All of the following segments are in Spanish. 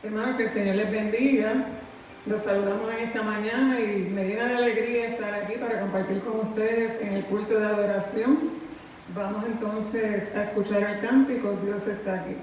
Hermanos, que el Señor les bendiga. Los saludamos en esta mañana y me llena de alegría estar aquí para compartir con ustedes en el culto de adoración. Vamos entonces a escuchar el cántico, Dios está aquí.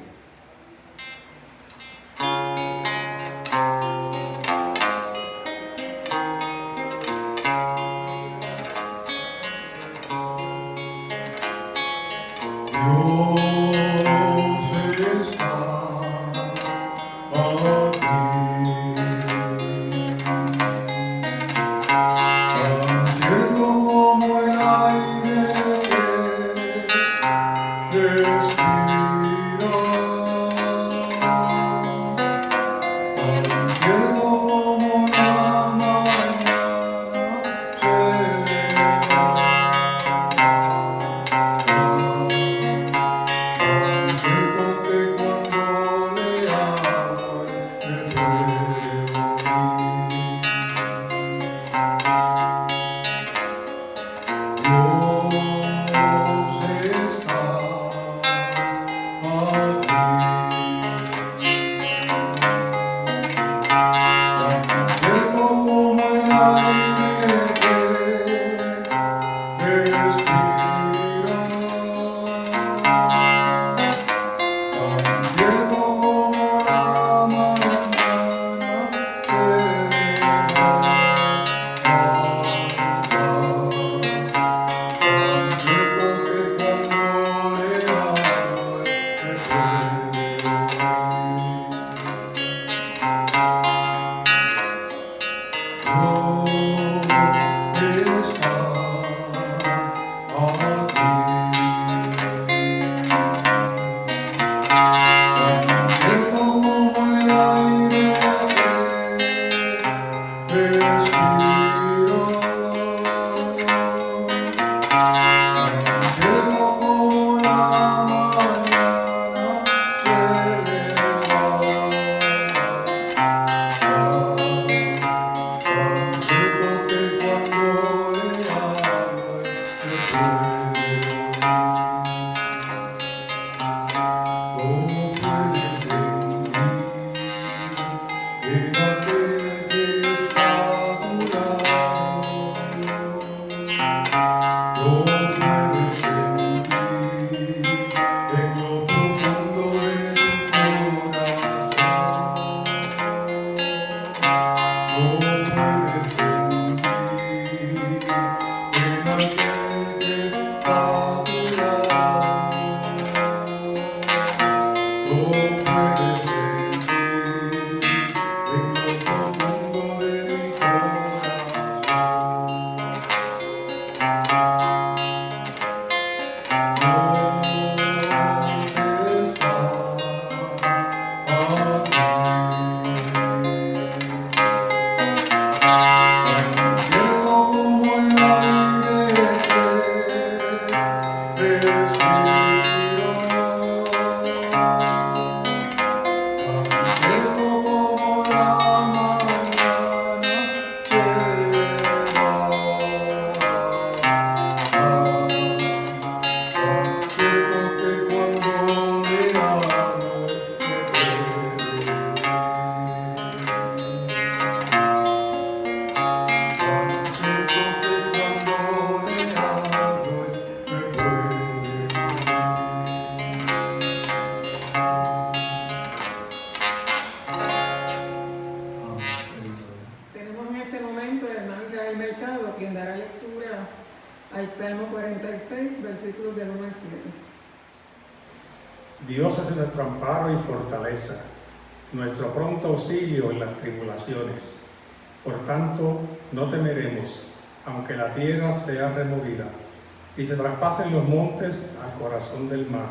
Y se traspasen los montes al corazón del mar,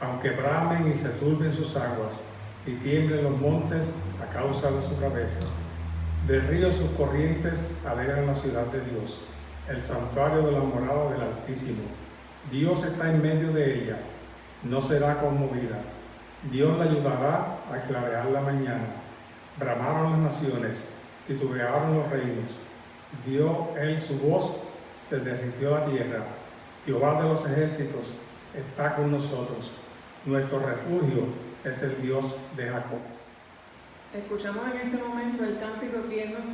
aunque bramen y se turben sus aguas, y tiemblen los montes a causa de su cabeza. Del río sus corrientes alegran la ciudad de Dios, el santuario de la morada del Altísimo. Dios está en medio de ella, no será conmovida. Dios la ayudará a clarear la mañana. Bramaron las naciones, titubearon los reinos. Dio él su voz, se derritió la tierra Jehová de los ejércitos está con nosotros. Nuestro refugio es el Dios de Jacob. Escuchamos en este momento el cántico Bien nos.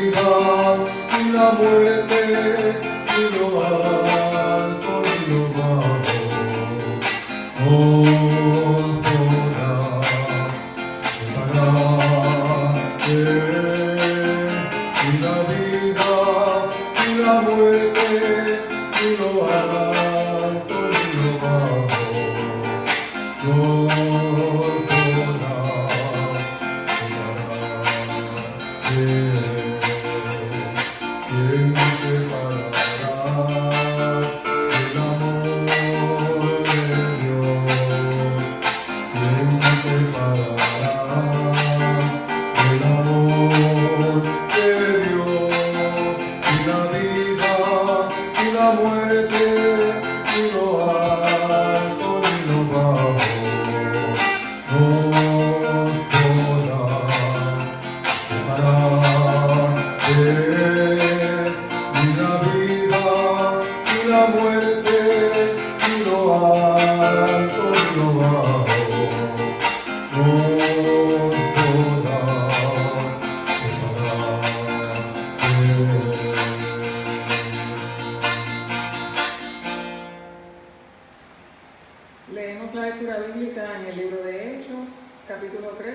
Vida, ni la muerte, ni lo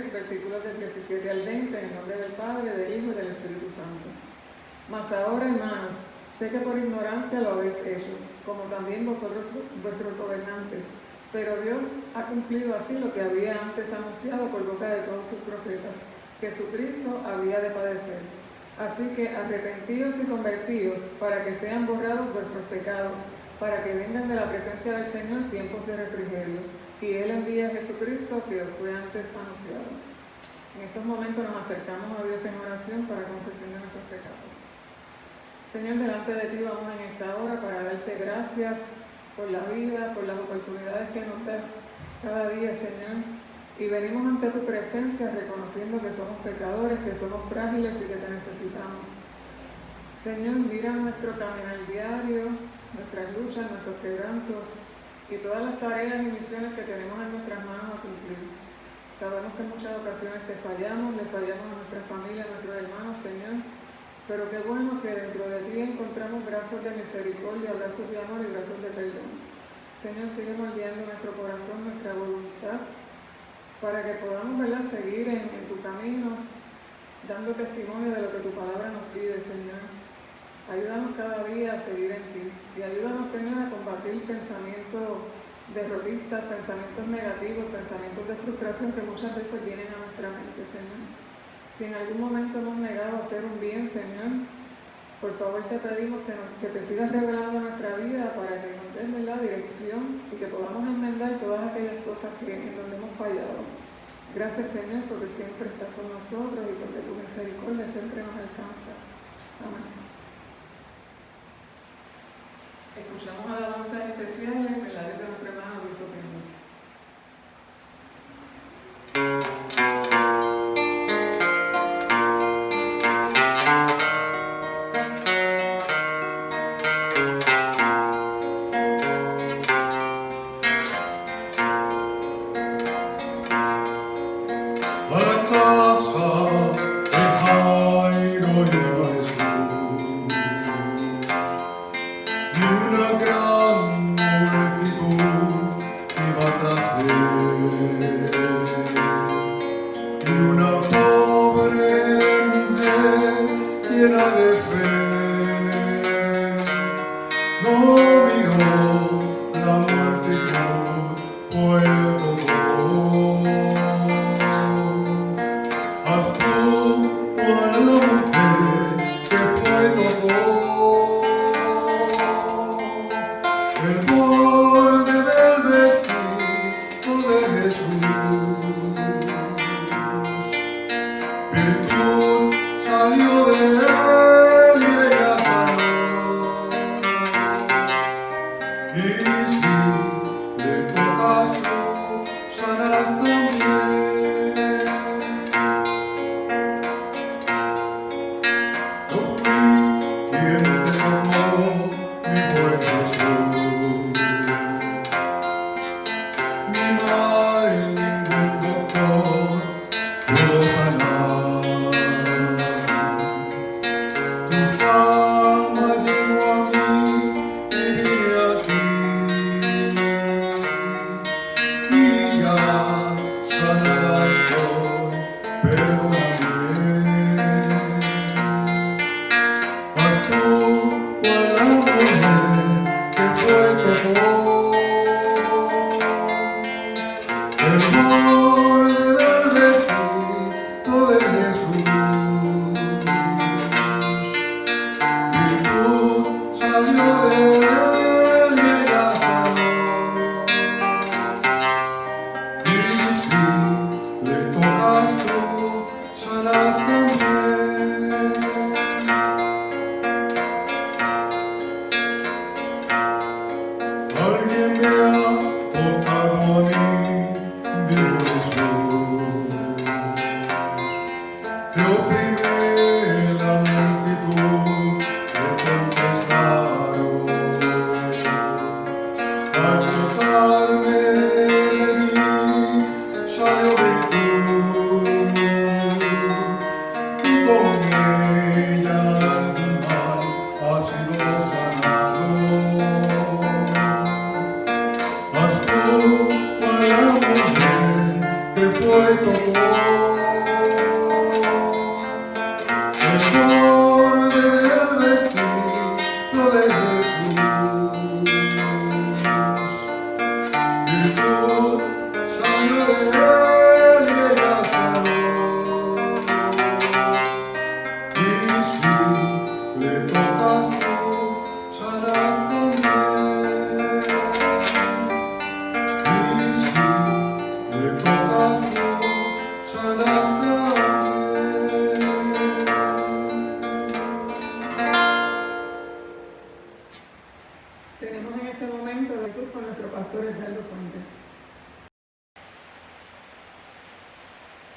3, versículos del 17 al 20, en nombre del Padre, del Hijo y del Espíritu Santo. Mas ahora, hermanos, sé que por ignorancia lo habéis hecho, como también vosotros, vuestros gobernantes, pero Dios ha cumplido así lo que había antes anunciado por boca de todos sus profetas, que su Cristo había de padecer. Así que arrepentíos y convertíos para que sean borrados vuestros pecados, para que vengan de la presencia del Señor tiempos de refrigerio, y Él envía a Jesucristo que os fue antes anunciado. En estos momentos nos acercamos a Dios en oración para confesión de nuestros pecados. Señor, delante de ti vamos en esta hora para darte gracias por la vida, por las oportunidades que nos das cada día, Señor. Y venimos ante tu presencia reconociendo que somos pecadores, que somos frágiles y que te necesitamos. Señor, mira nuestro caminar diario, nuestras luchas, nuestros quebrantos y todas las tareas y misiones que tenemos en nuestras manos a cumplir. Sabemos que en muchas ocasiones te fallamos, le fallamos a nuestra familia, a nuestros hermanos, Señor, pero qué bueno que dentro de ti encontramos brazos de misericordia, brazos de amor y brazos de perdón. Señor, sigue moldeando nuestro corazón, nuestra voluntad, para que podamos ¿verdad? seguir en, en tu camino, dando testimonio de lo que tu palabra nos pide, Señor. Ayúdanos cada día a seguir en ti y ayúdanos, Señor, a combatir pensamientos derrotistas, pensamientos negativos, pensamientos de frustración que muchas veces vienen a nuestra mente, Señor. Si en algún momento hemos negado a hacer un bien, Señor, por favor te pedimos que, que te sigas revelando nuestra vida para que nos des la dirección y que podamos enmendar todas aquellas cosas en donde hemos fallado. Gracias, Señor, porque siempre estás con nosotros y porque tu misericordia siempre nos alcanza. Amén. Escuchamos alabanzas especiales en la voz de nuestro hermano Luis Oquendo.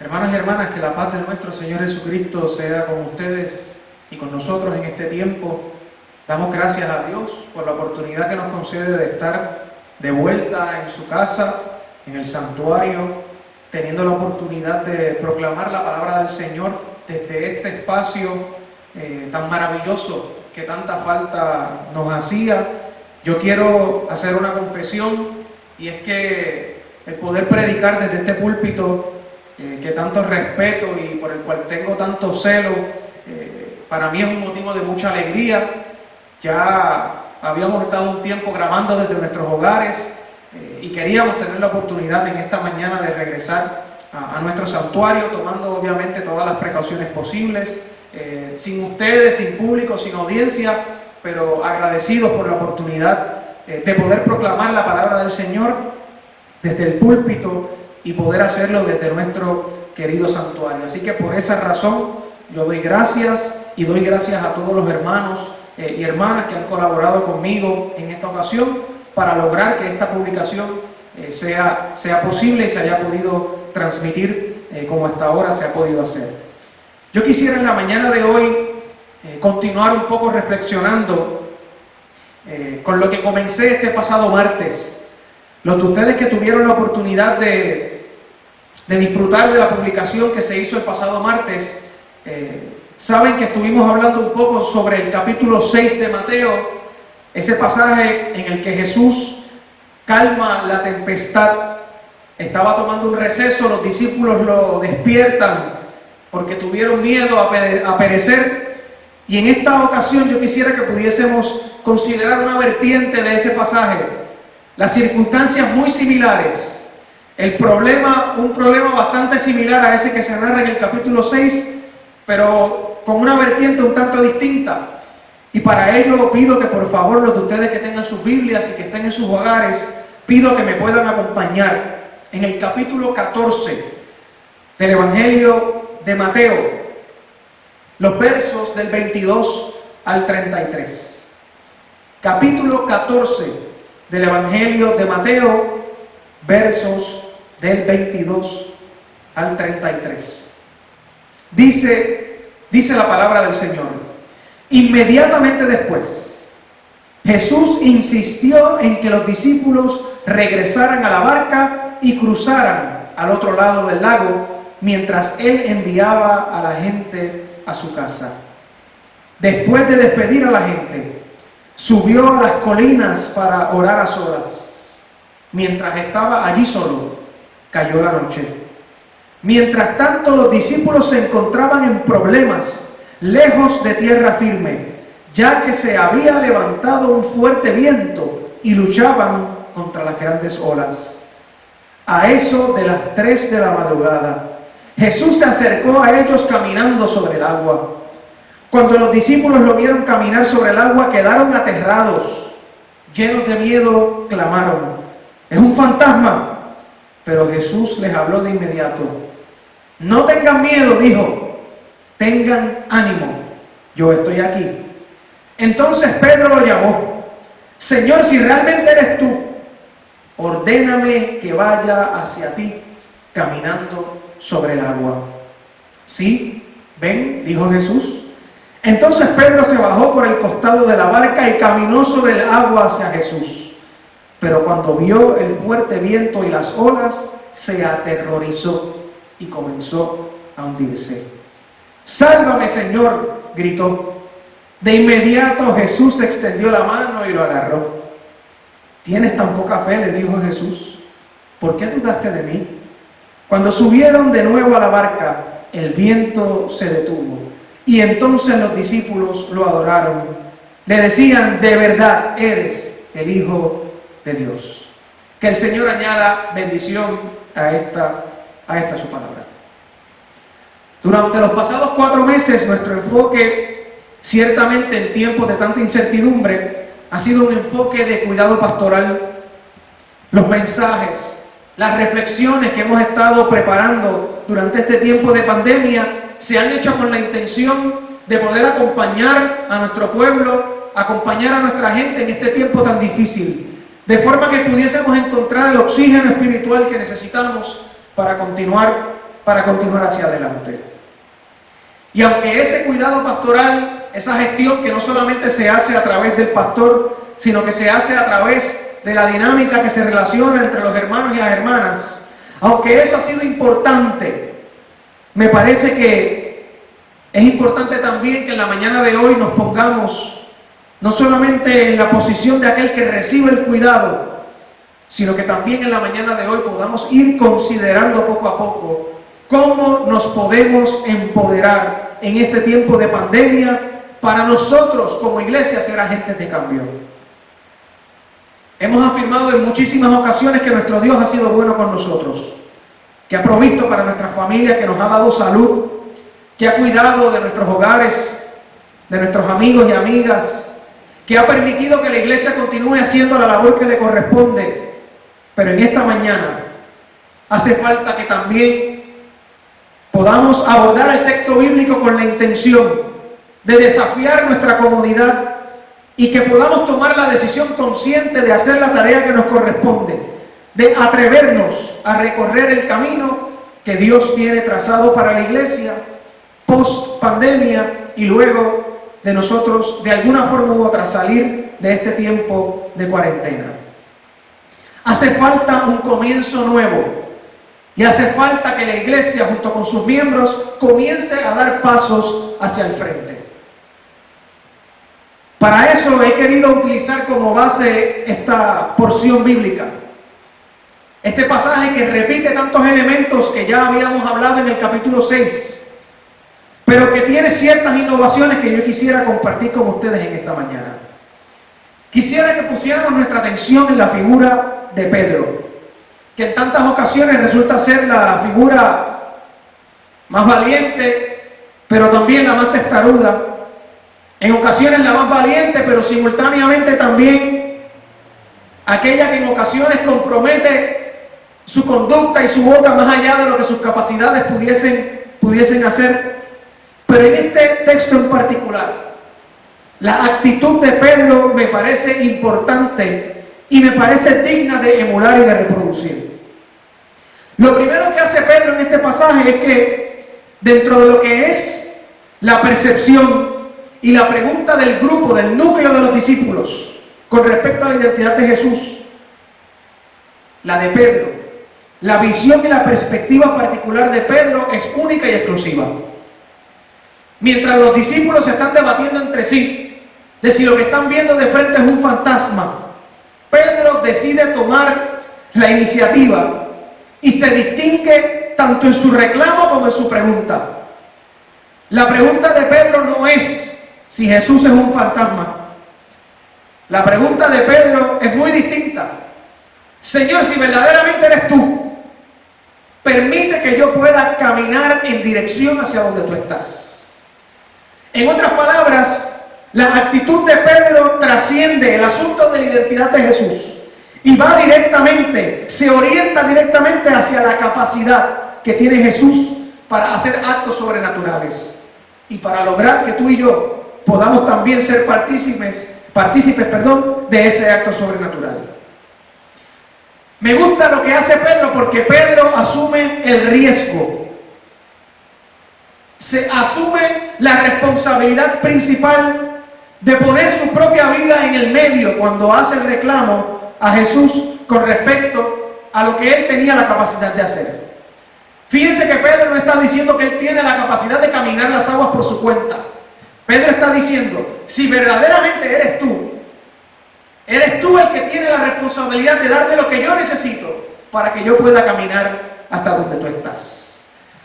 Hermanos y hermanas, que la paz de nuestro Señor Jesucristo sea con ustedes y con nosotros en este tiempo. Damos gracias a Dios por la oportunidad que nos concede de estar de vuelta en su casa, en el santuario, teniendo la oportunidad de proclamar la palabra del Señor desde este espacio eh, tan maravilloso que tanta falta nos hacía. Yo quiero hacer una confesión y es que el poder predicar desde este púlpito eh, que tanto respeto y por el cual tengo tanto celo, eh, para mí es un motivo de mucha alegría. Ya habíamos estado un tiempo grabando desde nuestros hogares eh, y queríamos tener la oportunidad en esta mañana de regresar a, nuestro santuario, tomando obviamente todas las precauciones posibles, sin ustedes, sin público, sin audiencia, pero agradecidos por la oportunidad de poder proclamar la palabra del Señor desde el púlpito y poder hacerlo desde nuestro querido santuario. Así que por esa razón yo doy gracias y doy gracias a todos los hermanos eh, y hermanas que han colaborado conmigo en esta ocasión para lograr que esta publicación eh, sea, sea posible y se haya podido transmitir eh, como hasta ahora se ha podido hacer. Yo quisiera en la mañana de hoy continuar un poco reflexionando con lo que comencé este pasado martes. Los de ustedes que tuvieron la oportunidad de de disfrutar de la publicación que se hizo el pasado martes, eh, saben que estuvimos hablando un poco sobre el capítulo 6 de Mateo, ese pasaje en el que Jesús calma la tempestad. Estaba tomando un receso, los discípulos lo despiertan porque tuvieron miedo a perecer. Y en esta ocasión yo quisiera que pudiésemos considerar una vertiente de ese pasaje, las circunstancias muy similares el problema, un problema bastante similar a ese que se narra en el capítulo 6, pero con una vertiente un tanto distinta. Y para ello pido que por favor los de ustedes que tengan sus Biblias y que estén en sus hogares, pido que me puedan acompañar en el capítulo 14 del Evangelio de Mateo, los versos del 22 al 33. Capítulo 14 del Evangelio de Mateo, versos del 22 al 33. Dice, dice la palabra del Señor, inmediatamente después, Jesús insistió en que los discípulos regresaran a la barca y cruzaran al otro lado del lago mientras él enviaba a la gente a su casa. Después de despedir a la gente, subió a las colinas para orar a solas. Mientras estaba allí solo, cayó la noche. Mientras tanto los discípulos se encontraban en problemas, lejos de tierra firme. ya que se había levantado un fuerte viento y luchaban contra las grandes olas. A eso de las tres de la madrugada, Jesús se acercó a ellos caminando sobre el agua. Cuando los discípulos lo vieron caminar sobre el agua, quedaron aterrados, llenos de miedo, clamaron, es un fantasma. Pero Jesús les habló de inmediato. No tengan miedo, dijo, tengan ánimo, yo estoy aquí. Entonces Pedro lo llamó, Señor, si realmente eres tú, ordéname que vaya hacia ti caminando sobre el agua. Sí, ven, dijo Jesús. Entonces Pedro se bajó por el costado de la barca y caminó sobre el agua hacia Jesús. Pero cuando vio el fuerte viento y las olas, se aterrorizó y comenzó a hundirse. Sálvame, Señor, gritó. De inmediato Jesús extendió la mano y lo agarró. ¿Tienes tan poca fe? le dijo Jesús. ¿Por qué dudaste de mí? Cuando subieron de nuevo a la barca, el viento se detuvo y entonces los discípulos lo adoraron. Le decían, de verdad eres el Hijo Dios. Que el Señor añada bendición a esta, a esta su palabra. Durante los pasados cuatro meses nuestro enfoque, ciertamente en tiempos de tanta incertidumbre, ha sido un enfoque de cuidado pastoral. Los mensajes, las reflexiones que hemos estado preparando durante este tiempo de pandemia se han hecho con la intención de poder acompañar a nuestro pueblo, acompañar a nuestra gente en este tiempo tan difícil, de forma que pudiésemos encontrar el oxígeno espiritual que necesitamos para continuar, para continuar hacia adelante. Y aunque ese cuidado pastoral, esa gestión que no solamente se hace a través del pastor, sino que se hace a través de la dinámica que se relaciona entre los hermanos y las hermanas, aunque eso ha sido importante, me parece que es importante también que en la mañana de hoy nos pongamos no solamente en la posición de aquel que recibe el cuidado, sino que también en la mañana de hoy podamos ir considerando poco a poco cómo nos podemos empoderar en este tiempo de pandemia para nosotros como iglesia ser agentes de cambio. Hemos afirmado en muchísimas ocasiones que nuestro Dios ha sido bueno con nosotros, que ha provisto para nuestra familia, que nos ha dado salud, que ha cuidado de nuestros hogares, de nuestros amigos y amigas, que ha permitido que la iglesia continúe haciendo la labor que le corresponde. Pero en esta mañana hace falta que también podamos abordar el texto bíblico con la intención de desafiar nuestra comodidad y que podamos tomar la decisión consciente de hacer la tarea que nos corresponde, de atrevernos a recorrer el camino que Dios tiene trazado para la iglesia post pandemia y luego de nosotros de alguna forma u otra salir de este tiempo de cuarentena. Hace falta un comienzo nuevo. Y hace falta que la iglesia junto con sus miembros comience a dar pasos hacia el frente. Para eso he querido utilizar como base esta porción bíblica. Este pasaje que repite tantos elementos que ya habíamos hablado en el capítulo 6, pero que tiene ciertas innovaciones que yo quisiera compartir con ustedes en esta mañana. Quisiera que pusiéramos nuestra atención en la figura de Pedro, que en tantas ocasiones resulta ser la figura más valiente, pero también la más testaruda, en ocasiones la más valiente, pero simultáneamente también aquella que en ocasiones compromete su conducta y su boca más allá de lo que sus capacidades pudiesen, pudiesen hacer. Pero en este texto en particular, la actitud de Pedro me parece importante y me parece digna de emular y de reproducir. Lo primero que hace Pedro en este pasaje es que dentro de lo que es la percepción y la pregunta del grupo, del núcleo de los discípulos con respecto a la identidad de Jesús, la de Pedro, la visión y la perspectiva particular de Pedro es única y exclusiva. Mientras los discípulos se están debatiendo entre sí de si lo que están viendo de frente es un fantasma Pedro decide tomar la iniciativa y se distingue tanto en su reclamo como en su pregunta. La pregunta de Pedro no es si Jesús es un fantasma. La pregunta de Pedro es muy distinta. Señor, si verdaderamente eres tú, permite que yo pueda caminar en dirección hacia donde tú estás. En otras palabras, la actitud de Pedro trasciende el asunto de la identidad de Jesús y va directamente, se orienta directamente hacia la capacidad que tiene Jesús para hacer actos sobrenaturales y para lograr que tú y yo podamos también ser partícipes, perdón, de ese acto sobrenatural. Me gusta lo que hace Pedro porque Pedro asume el riesgo. Se asume la responsabilidad principal de poner su propia vida en el medio cuando hace el reclamo a Jesús con respecto a lo que él tenía la capacidad de hacer. Fíjense que Pedro no está diciendo que él tiene la capacidad de caminar las aguas por su cuenta. Pedro está diciendo, si verdaderamente eres tú, eres tú el que tiene la responsabilidad de darme lo que yo necesito para que yo pueda caminar hasta donde tú estás.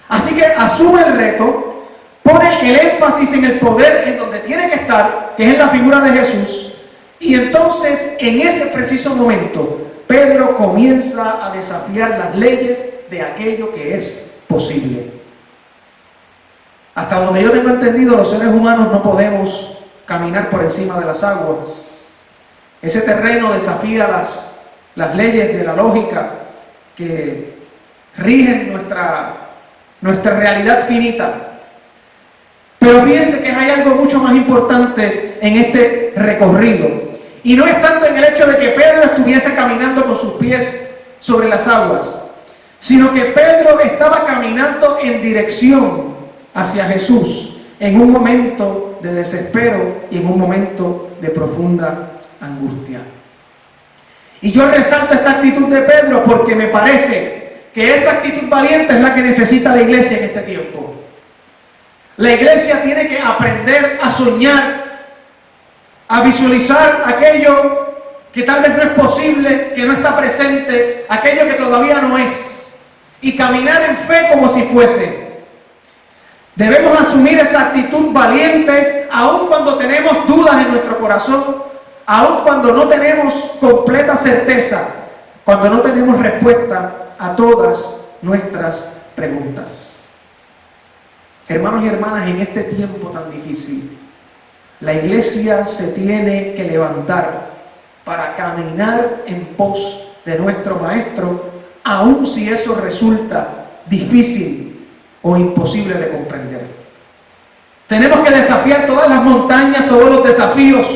Así que asume el reto, pone el énfasis en el poder en donde tiene que estar, que es en la figura de Jesús, y entonces en ese preciso momento Pedro comienza a desafiar las leyes de aquello que es posible. Hasta donde yo tengo entendido, los seres humanos no podemos caminar por encima de las aguas. Ese terreno desafía las, las leyes de la lógica que rigen nuestra, nuestra realidad finita. Pero fíjense que hay algo mucho más importante en este recorrido. Y no es tanto en el hecho de que Pedro estuviese caminando con sus pies sobre las aguas, sino que Pedro estaba caminando en dirección hacia Jesús en un momento de desespero y en un momento de profunda angustia. Y yo resalto esta actitud de Pedro porque me parece que esa actitud valiente es la que necesita la iglesia en este tiempo. La iglesia tiene que aprender a soñar, a visualizar aquello que tal vez no es posible, que no está presente, aquello que todavía no es y caminar en fe como si fuese. Debemos asumir esa actitud valiente aun cuando tenemos dudas en nuestro corazón, aun cuando no tenemos completa certeza, cuando no tenemos respuesta a todas nuestras preguntas. Hermanos y hermanas, en este tiempo tan difícil, la iglesia se tiene que levantar para caminar en pos de nuestro Maestro aun si eso resulta difícil o imposible de comprender. Tenemos que desafiar todas las montañas, todos los desafíos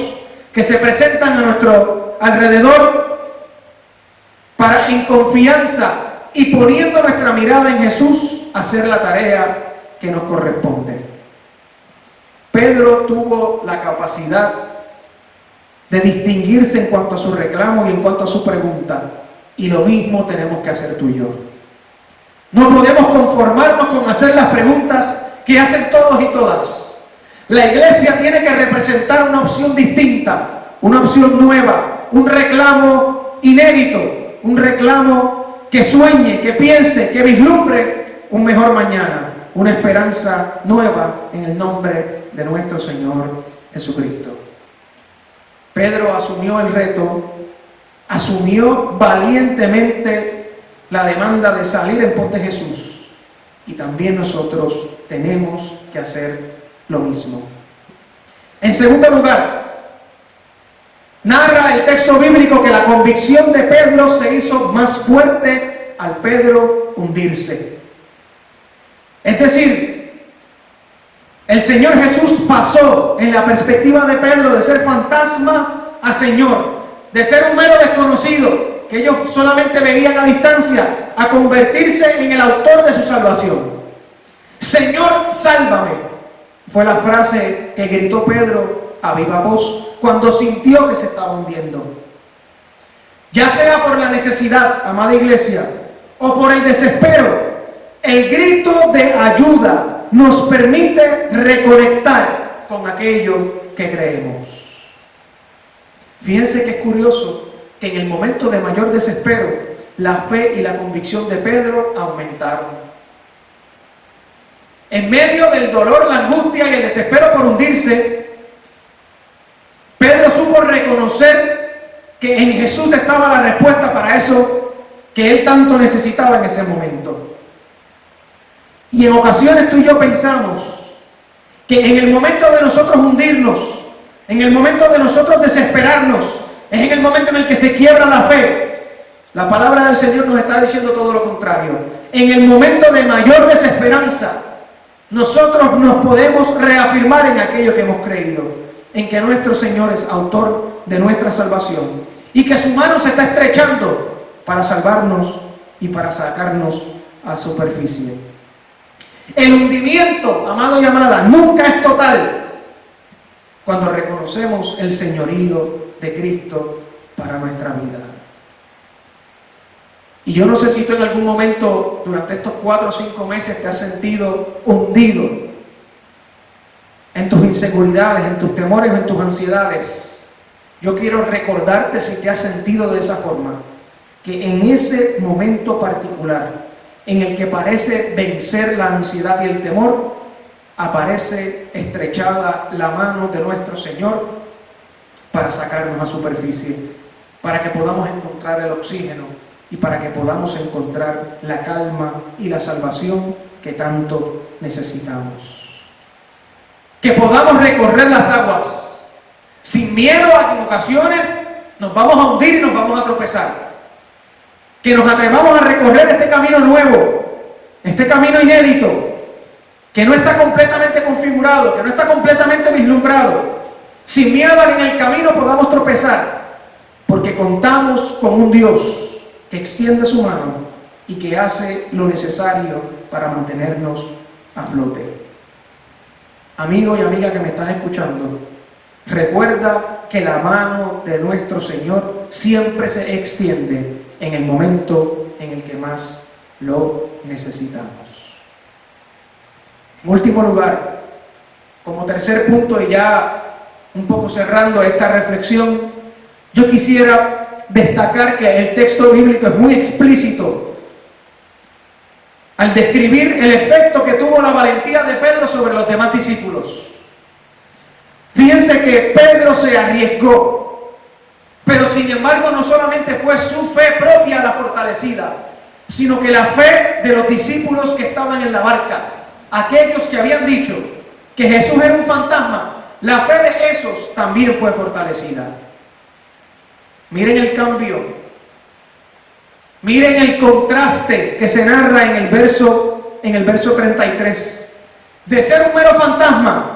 que se presentan a nuestro alrededor para en confianza y poniendo nuestra mirada en Jesús hacer la tarea que nos corresponde. Pedro tuvo la capacidad de distinguirse en cuanto a su reclamo y en cuanto a su pregunta. Y lo mismo tenemos que hacer tú y yo. No podemos conformarnos con hacer las preguntas que hacen todos y todas. La iglesia tiene que representar una opción distinta, una opción nueva, un reclamo inédito, un reclamo que sueñe, que piense, que vislumbre un mejor mañana, una esperanza nueva en el nombre de nuestro Señor Jesucristo. Pedro asumió el reto asumió valientemente la demanda de salir en pos de Jesús. Y también nosotros tenemos que hacer lo mismo. En segundo lugar, narra el texto bíblico que la convicción de Pedro se hizo más fuerte al Pedro hundirse. Es decir, el Señor Jesús pasó en la perspectiva de Pedro de ser fantasma a Señor de ser un mero desconocido que ellos solamente veían a distancia, a convertirse en el autor de su salvación. Señor, sálvame. Fue la frase que gritó Pedro a viva voz cuando sintió que se estaba hundiendo. Ya sea por la necesidad, amada iglesia, o por el desespero, el grito de ayuda nos permite reconectar con aquello que creemos. Fíjense que es curioso que en el momento de mayor desespero, la fe y la convicción de Pedro aumentaron. En medio del dolor, la angustia y el desespero por hundirse, Pedro supo reconocer que en Jesús estaba la respuesta para eso que él tanto necesitaba en ese momento. Y en ocasiones tú y yo pensamos que en el momento de nosotros hundirnos, en el momento de nosotros desesperarnos, es en el momento en el que se quiebra la fe. La palabra del Señor nos está diciendo todo lo contrario. En el momento de mayor desesperanza, nosotros nos podemos reafirmar en aquello que hemos creído, en que nuestro Señor es autor de nuestra salvación y que su mano se está estrechando para salvarnos y para sacarnos a superficie. El hundimiento, amado y amada, nunca es total cuando reconocemos el señorío de Cristo para nuestra vida. Y yo no sé si tú en algún momento durante estos cuatro o cinco meses te has sentido hundido en tus inseguridades, en tus temores, en tus ansiedades. Yo quiero recordarte si te has sentido de esa forma, que en ese momento particular en el que parece vencer la ansiedad y el temor, aparece estrechada la mano de nuestro Señor para sacarnos a superficie, para que podamos encontrar el oxígeno y para que podamos encontrar la calma y la salvación que tanto necesitamos. Que podamos recorrer las aguas. Sin miedo a que en ocasiones nos vamos a hundir y nos vamos a tropezar. Que nos atrevamos a recorrer este camino nuevo, este camino inédito, que no está completamente configurado, que no está completamente vislumbrado, sin miedo a que en el camino podamos tropezar, porque contamos con un Dios que extiende su mano y que hace lo necesario para mantenernos a flote. Amigo y amiga que me estás escuchando, recuerda que la mano de nuestro Señor siempre se extiende en el momento en el que más lo necesitamos. En último lugar, como tercer punto y ya un poco cerrando esta reflexión, yo quisiera destacar que el texto bíblico es muy explícito al describir el efecto que tuvo la valentía de Pedro sobre los demás discípulos. Fíjense que Pedro se arriesgó, pero sin embargo no solamente fue su fe propia la fortalecida, sino que la fe de los discípulos que estaban en la barca, aquellos que habían dicho que Jesús era un fantasma, la fe de esos también fue fortalecida. Miren el cambio, miren el contraste que se narra en el verso, en el verso 33. De ser un mero fantasma,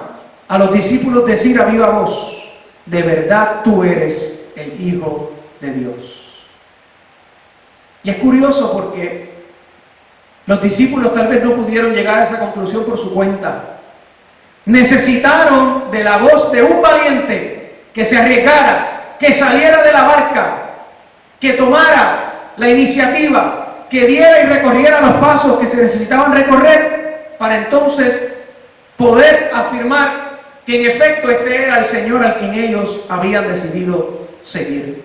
a los discípulos decir a viva voz, de verdad tú eres el Hijo de Dios. Y es curioso porque los discípulos tal vez no pudieron llegar a esa conclusión por su cuenta. Necesitaron de la voz de un valiente que se arriesgara, que saliera de la barca, que tomara la iniciativa, que diera y recorriera los pasos que se necesitaban recorrer para entonces poder afirmar que en efecto este era el Señor al quien ellos habían decidido seguir.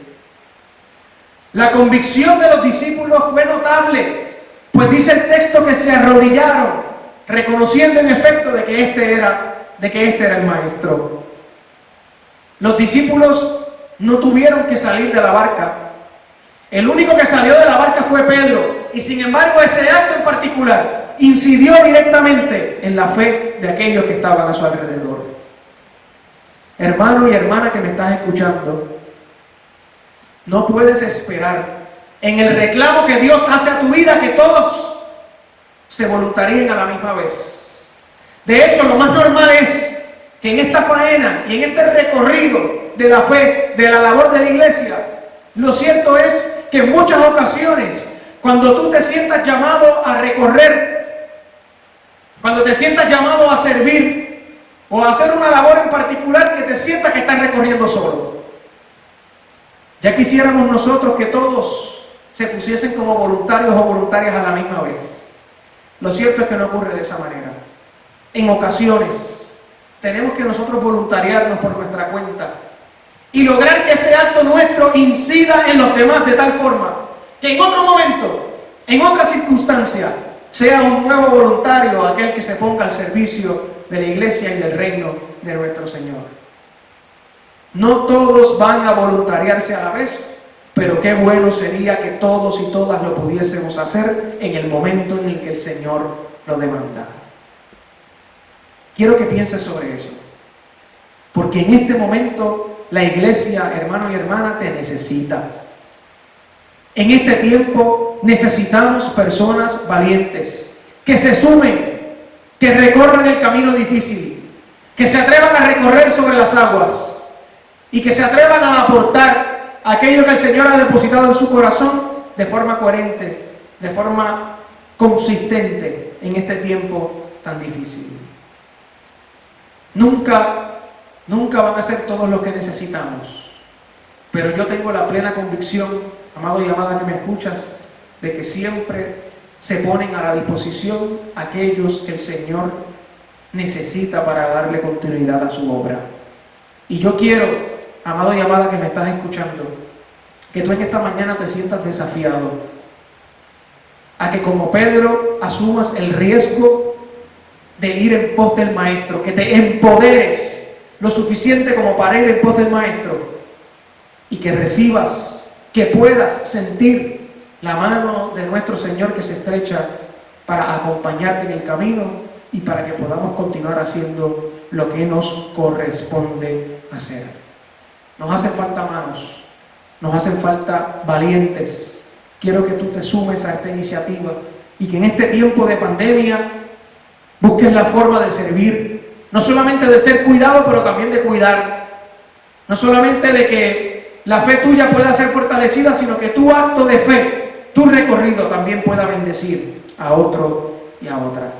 La convicción de los discípulos fue notable, pues dice el texto que se arrodillaron, reconociendo en efecto de que este era, de que este era el maestro. Los discípulos no tuvieron que salir de la barca. El único que salió de la barca fue Pedro, y sin embargo ese acto en particular incidió directamente en la fe de aquellos que estaban a su alrededor. Hermano y hermana que me estás escuchando, no puedes esperar en el reclamo que Dios hace a tu vida que todos se voluntaríen a la misma vez. De hecho, lo más normal es que en esta faena y en este recorrido de la fe, de la labor de la iglesia, lo cierto es que en muchas ocasiones, cuando tú te sientas llamado a recorrer, cuando te sientas llamado a servir o a hacer una labor en particular, que te sientas que estás recorriendo solo. Ya quisiéramos nosotros que todos se pusiesen como voluntarios o voluntarias a la misma vez. Lo cierto es que no ocurre de esa manera. En ocasiones tenemos que nosotros voluntariarnos por nuestra cuenta y lograr que ese acto nuestro incida en los demás de tal forma que en otro momento, en otra circunstancia, sea un nuevo voluntario aquel que se ponga al servicio de la iglesia y del reino de nuestro Señor. No todos van a voluntariarse a la vez, pero qué bueno sería que todos y todas lo pudiésemos hacer en el momento en el que el Señor lo demanda. Quiero que pienses sobre eso, porque en este momento la iglesia, hermano y hermana, te necesita. En este tiempo necesitamos personas valientes, que se sumen, que recorran el camino difícil, que se atrevan a recorrer sobre las aguas y que se atrevan a aportar aquello que el Señor ha depositado en su corazón de forma coherente, de forma consistente en este tiempo tan difícil. Nunca, nunca van a ser todos los que necesitamos, pero yo tengo la plena convicción, amado y amada que me escuchas, de que siempre se ponen a la disposición aquellos que el Señor necesita para darle continuidad a su obra. Y yo quiero, amado y amada que me estás escuchando, que tú en esta mañana te sientas desafiado a que como Pedro asumas el riesgo de ir en pos del Maestro, que te empoderes lo suficiente como para ir en pos del Maestro y que recibas, que puedas sentir la mano de nuestro Señor que se estrecha para acompañarte en el camino y para que podamos continuar haciendo lo que nos corresponde hacer. Nos hacen falta manos, nos hacen falta valientes. Quiero que tú te sumes a esta iniciativa y que en este tiempo de pandemia busques la forma de servir, no solamente de ser cuidado, pero también de cuidar. No solamente de que la fe tuya pueda ser fortalecida, sino que tu acto de fe tu recorrido también pueda bendecir a otro y a otra.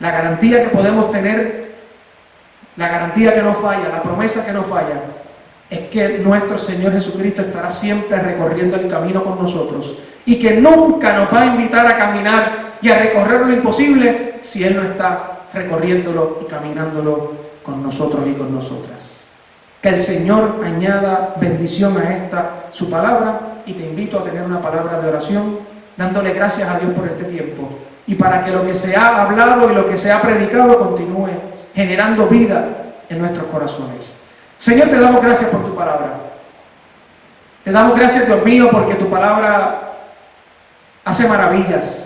La garantía que podemos tener, la garantía que no falla, la promesa que no falla, es que nuestro Señor Jesucristo estará siempre recorriendo el camino con nosotros y que nunca nos va a invitar a caminar y a recorrer lo imposible si Él no está recorriéndolo y caminándolo con nosotros y con nosotras. Que el Señor añada bendición a esta su palabra y te invito a tener una palabra de oración dándole gracias a Dios por este tiempo y para que lo que se ha hablado y lo que se ha predicado continúe generando vida en nuestros corazones. Señor, te damos gracias por tu palabra. Te damos gracias, Dios mío, porque tu palabra hace maravillas,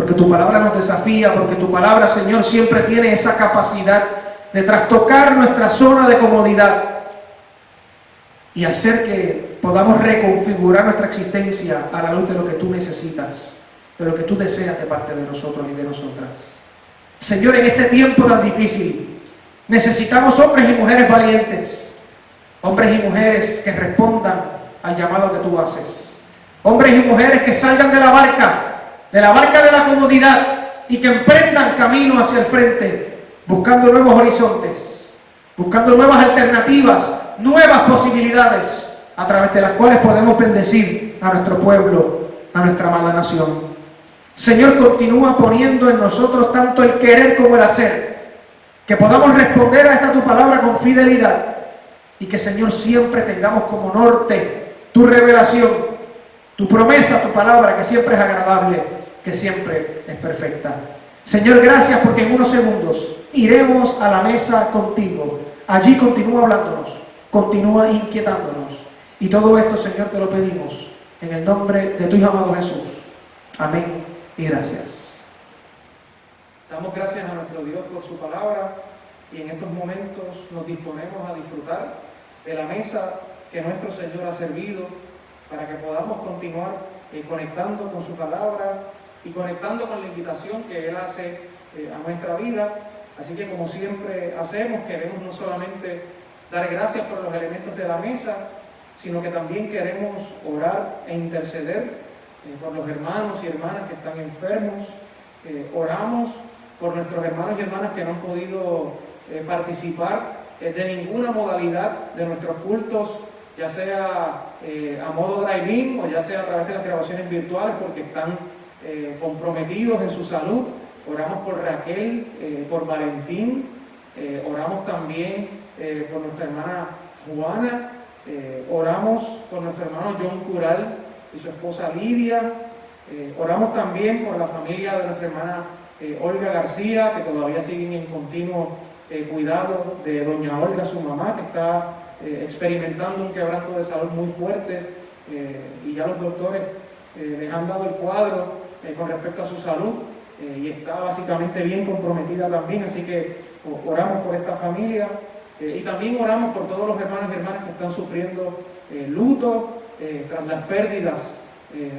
porque tu palabra nos desafía, porque tu palabra, Señor, siempre tiene esa capacidad de trastocar nuestra zona de comodidad y hacer que podamos reconfigurar nuestra existencia a la luz de lo que tú necesitas, de lo que tú deseas de parte de nosotros y de nosotras. Señor, en este tiempo tan difícil, necesitamos hombres y mujeres valientes, hombres y mujeres que respondan al llamado que tú haces, hombres y mujeres que salgan de la barca, de la barca de la comodidad y que emprendan camino hacia el frente, buscando nuevos horizontes, buscando nuevas alternativas, nuevas posibilidades a través de las cuales podemos bendecir a nuestro pueblo, a nuestra amada nación. Señor, continúa poniendo en nosotros tanto el querer como el hacer, que podamos responder a esta tu palabra con fidelidad y que, Señor, siempre tengamos como norte tu revelación, tu promesa, tu palabra, que siempre es agradable, que siempre es perfecta. Señor, gracias porque en unos segundos iremos a la mesa contigo. Allí continúa hablándonos, continúa inquietándonos y todo esto, Señor, te lo pedimos en el nombre de tu Hijo amado Jesús. Amén y gracias. Damos gracias a nuestro Dios por su palabra y en estos momentos nos disponemos a disfrutar de la mesa que nuestro Señor ha servido para que podamos continuar eh, conectando con su palabra y conectando con la invitación que Él hace eh, a nuestra vida. Así que como siempre hacemos, queremos no solamente dar gracias por los elementos de la mesa, sino que también queremos orar e interceder eh, por los hermanos y hermanas que están enfermos. Eh, oramos por nuestros hermanos y hermanas que no han podido eh, participar de ninguna modalidad de nuestros cultos, ya sea a modo drive-in o ya sea a través de las grabaciones virtuales porque están comprometidos en su salud. Oramos por Raquel, por Valentín, oramos también por nuestra hermana Juana, eh, oramos por nuestro hermano John Cural y su esposa Lidia. Eh, oramos también por la familia de nuestra hermana eh, Olga García, que todavía siguen en continuo cuidado de doña Olga, su mamá, que está eh, experimentando un quebranto de salud muy fuerte eh, y ya los doctores eh, les han dado el cuadro con respecto a su salud y está básicamente bien comprometida también, así que oramos por esta familia y también oramos por todos los hermanos y hermanas que están sufriendo luto tras las pérdidas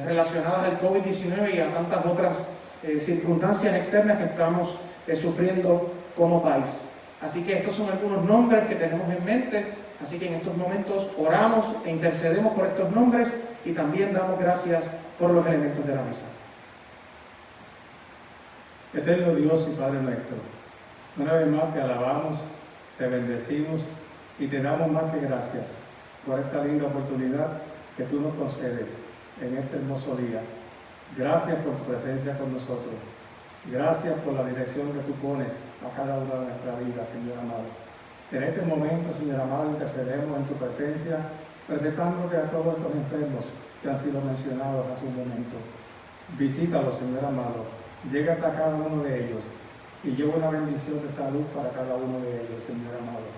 relacionadas al COVID-19 y a tantas otras circunstancias externas que estamos sufriendo como país. Así que estos son algunos nombres que tenemos en mente, así que en estos momentos oramos e intercedemos por estos nombres y también damos gracias por los elementos de la mesa. Eterno Dios y Padre nuestro, una vez más te alabamos, te bendecimos y te damos más que gracias por esta linda oportunidad que tú nos concedes en este hermoso día. Gracias por tu presencia con nosotros. Gracias por la dirección que tú pones a cada una de nuestra vida, Señor amado. En este momento, Señor amado, intercedemos en tu presencia, presentándote a todos estos enfermos que han sido mencionados hace un momento. Visítalos, Señor amado. Llega hasta cada uno de ellos y lleva una bendición de salud para cada uno de ellos, Señor amado.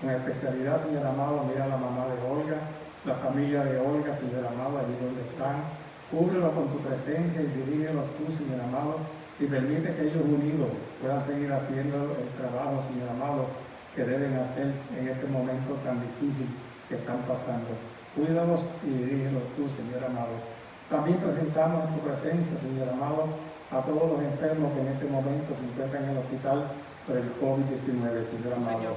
Con especialidad, Señor amado, mira a la mamá de Olga, la familia de Olga, Señor amado, allí donde están. Cúbrelo con tu presencia y dirígelos tú, Señor amado y permite que ellos unidos puedan seguir haciendo el trabajo, Señor amado, que deben hacer en este momento tan difícil que están pasando. Cuídanos y dirígelos tú, Señor amado. También presentamos en tu presencia, Señor amado, a todos los enfermos que en este momento se encuentran en el hospital por el COVID-19, Señor amado.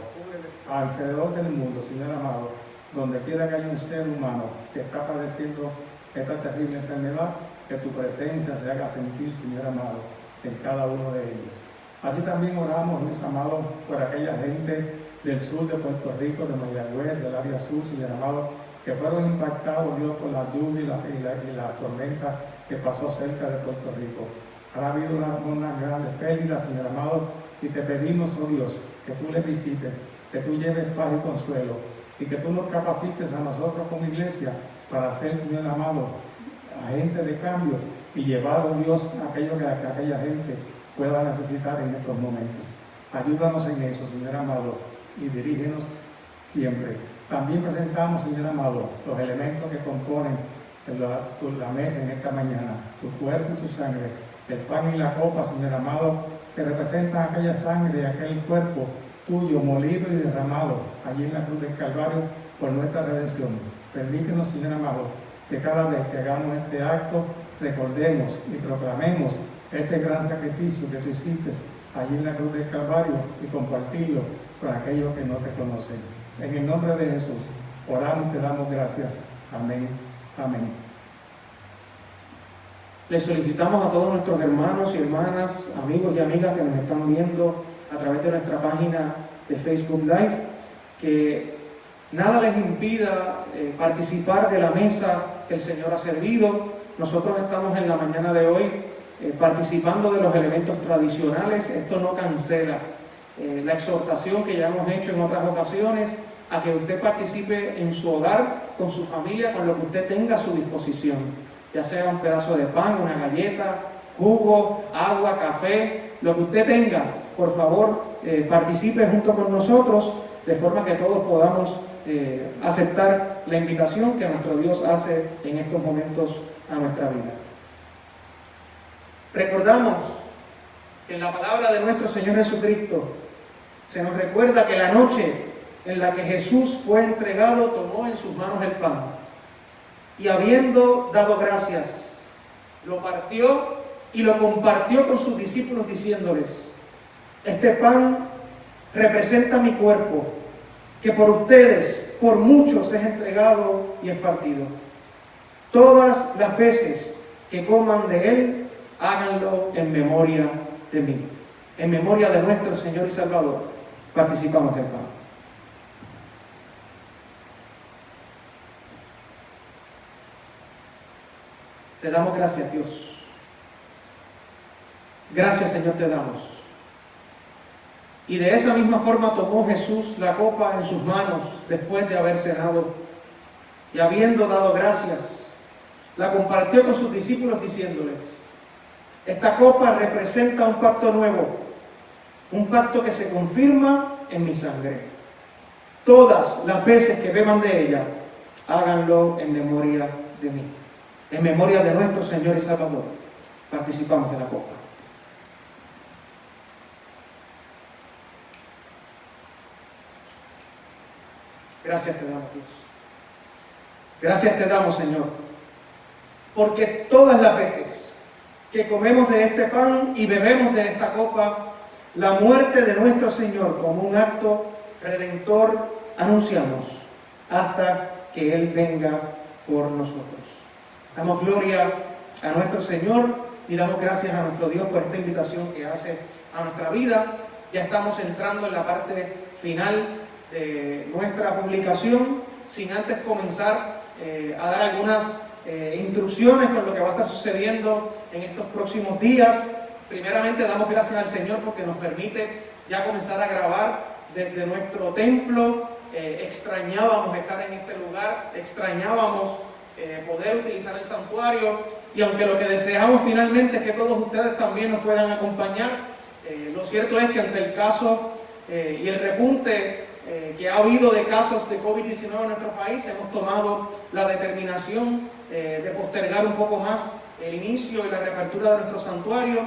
Alrededor del mundo, Señor amado, donde quiera que haya un ser humano que está padeciendo esta terrible enfermedad, que tu presencia se haga sentir, Señor amado, en cada uno de ellos. Así también oramos, Dios amado, por aquella gente del sur de Puerto Rico, de Mayagüez, del área sur, Señor amado, que fueron impactados, Dios, por la lluvia y la, tormenta que pasó cerca de Puerto Rico. Ha habido una, una grandes pérdidas, Señor amado, y te pedimos, oh Dios, que tú les visites, que tú lleves paz y consuelo, y que tú nos capacites a nosotros como iglesia para ser, Señor amado, agentes de cambio y llevar a Dios aquello que, aquella gente pueda necesitar en estos momentos. Ayúdanos en eso, Señor amado, y dirígenos siempre. También presentamos, Señor amado, los elementos que componen la, la mesa en esta mañana, tu cuerpo y tu sangre, el pan y la copa, Señor amado, que representan aquella sangre y aquel cuerpo tuyo molido y derramado allí en la cruz del Calvario por nuestra redención. Permítenos, Señor amado, que cada vez que hagamos este acto recordemos y proclamemos ese gran sacrificio que tú hiciste allí en la cruz del Calvario y compartirlo con aquellos que no te conocen. En el nombre de Jesús, oramos y te damos gracias. Amén. Amén. Le solicitamos a todos nuestros hermanos y hermanas, amigos y amigas que nos están viendo a través de nuestra página de Facebook Live, que nada les impida eh, participar de la mesa que el Señor ha servido, nosotros estamos en la mañana de hoy eh, participando de los elementos tradicionales, esto no cancela eh, la exhortación que ya hemos hecho en otras ocasiones a que usted participe en su hogar, con su familia, con lo que usted tenga a su disposición, ya sea un pedazo de pan, una galleta, jugo, agua, café, lo que usted tenga, por favor, eh, participe junto con nosotros, de forma que todos podamos aceptar la invitación que nuestro Dios hace en estos momentos a nuestra vida. Recordamos que en la palabra de nuestro Señor Jesucristo se nos recuerda que la noche en la que Jesús fue entregado tomó en sus manos el pan y habiendo dado gracias, lo partió y lo compartió con sus discípulos diciéndoles, este pan representa mi cuerpo, que por ustedes, por muchos es entregado y es partido. Todas las veces que coman de Él, háganlo en memoria de mí. En memoria de nuestro Señor y Salvador, participamos del pan. Te damos gracias, Dios. Gracias, Señor, te damos. Y de esa misma forma tomó Jesús la copa en sus manos después de haber cenado y habiendo dado gracias, la compartió con sus discípulos diciéndoles, esta copa representa un pacto nuevo, un pacto que se confirma en mi sangre. todas las veces que beban de ella, háganlo en memoria de mí, en memoria de nuestro Señor y Salvador. Participamos de la copa. Gracias te damos, Dios. Gracias te damos, Señor, porque todas las veces que comemos de este pan y bebemos de esta copa, la muerte de nuestro Señor como un acto redentor anunciamos hasta que Él venga por nosotros. Damos gloria a nuestro Señor y damos gracias a nuestro Dios por esta invitación que hace a nuestra vida. Ya estamos entrando en la parte final de nuestra publicación, sin antes comenzar eh, a dar algunas eh, instrucciones con lo que va a estar sucediendo en estos próximos días. Primeramente damos gracias al Señor porque nos permite ya comenzar a grabar desde nuestro templo. Eh, extrañábamos estar en este lugar, extrañábamos poder utilizar el santuario. Y aunque lo que deseamos finalmente es que todos ustedes también nos puedan acompañar, lo cierto es que ante el caso y el repunte eh, que ha habido de casos de COVID-19 en nuestro país, hemos tomado la determinación eh, de postergar un poco más el inicio y la reapertura de nuestro santuario,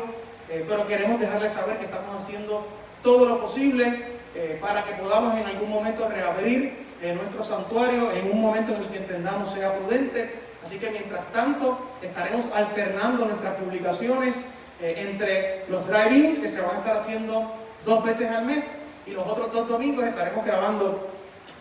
eh, pero queremos dejarles saber que estamos haciendo todo lo posible para que podamos en algún momento reabrir nuestro santuario en un momento en el que entendamos sea prudente. Así que mientras tanto estaremos alternando nuestras publicaciones entre los drive-ins que se van a estar haciendo dos veces al mes y los otros dos domingos estaremos grabando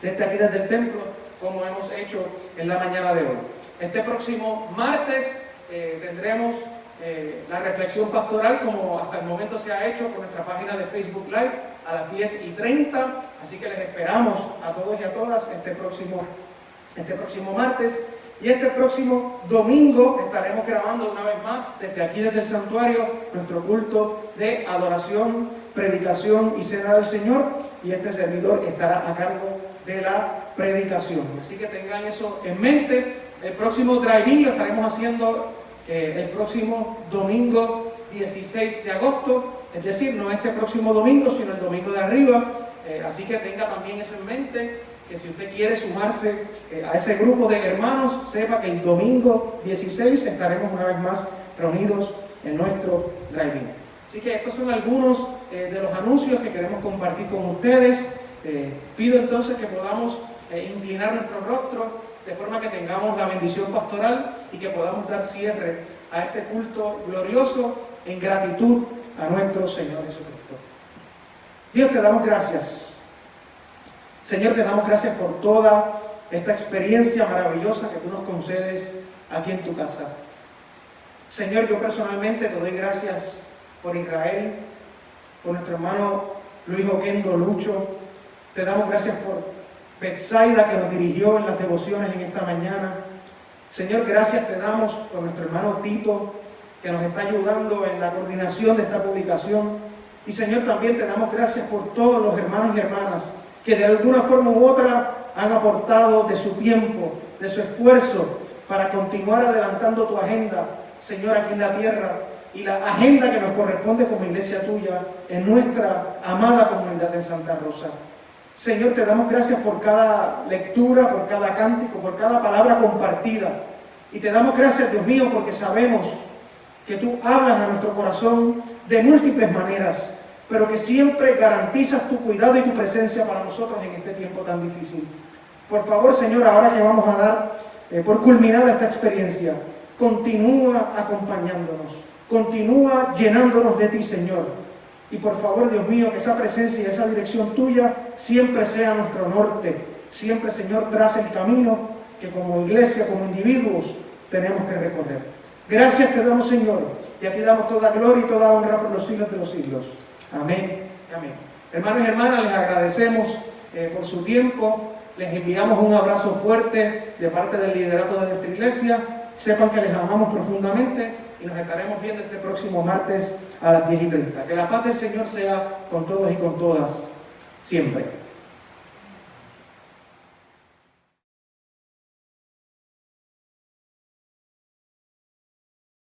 desde aquí, desde el templo, como hemos hecho en la mañana de hoy. Este próximo martes eh, tendremos eh, la reflexión pastoral como hasta el momento se ha hecho por nuestra página de Facebook Live a las 10 y 30, así que les esperamos a todos y a todas este próximo, este próximo martes. Y este próximo domingo estaremos grabando una vez más desde aquí, desde el santuario, nuestro culto de adoración, predicación y cena del Señor. Y este servidor estará a cargo de la predicación. Así que tengan eso en mente. El próximo drive-in lo estaremos haciendo eh, el próximo domingo 16 de agosto. Es decir, no este próximo domingo, sino el domingo de arriba. Eh, así que tenga también eso en mente que si usted quiere sumarse eh, a ese grupo de hermanos, sepa que el domingo 16 estaremos una vez más reunidos en nuestro driving. Así que estos son algunos eh, de los anuncios que queremos compartir con ustedes. Pido entonces que podamos inclinar nuestro rostro de forma que tengamos la bendición pastoral y que podamos dar cierre a este culto glorioso en gratitud a nuestro Señor Jesucristo. Dios te damos gracias Señor, te damos gracias por toda esta experiencia maravillosa que tú nos concedes aquí en tu casa. Señor, yo personalmente te doy gracias por Israel, por nuestro hermano Luis Oquendo Lucho. Te damos gracias por Betsaida que nos dirigió en las devociones en esta mañana. Señor, gracias te damos por nuestro hermano Tito que nos está ayudando en la coordinación de esta publicación. Y Señor, también te damos gracias por todos los hermanos y hermanas que de alguna forma u otra han aportado de su tiempo, de su esfuerzo para continuar adelantando tu agenda, Señor, aquí en la tierra y la agenda que nos corresponde como iglesia tuya en nuestra amada comunidad de Santa Rosa. Señor, te damos gracias por cada lectura, por cada cántico, por cada palabra compartida. Y te damos gracias, Dios mío, porque sabemos que tú hablas a nuestro corazón de múltiples maneras pero que siempre garantizas tu cuidado y tu presencia para nosotros en este tiempo tan difícil. Por favor, Señor, ahora que vamos a dar eh, por culminada esta experiencia, continúa acompañándonos, continúa llenándonos de ti, Señor. Y por favor, Dios mío, que esa presencia y esa dirección tuya siempre sea nuestro norte, siempre, Señor, trace el camino que como iglesia, como individuos, tenemos que recorrer. Gracias te damos, Señor, y a ti damos toda gloria y toda honra por los siglos de los siglos. Amén. Amén. Hermanos y hermanas, les agradecemos eh, por su tiempo. Les enviamos un abrazo fuerte de parte del liderato de nuestra iglesia. Sepan que les amamos profundamente y nos estaremos viendo este próximo martes a las 10 y 30. Que la paz del Señor sea con todos y con todas, siempre.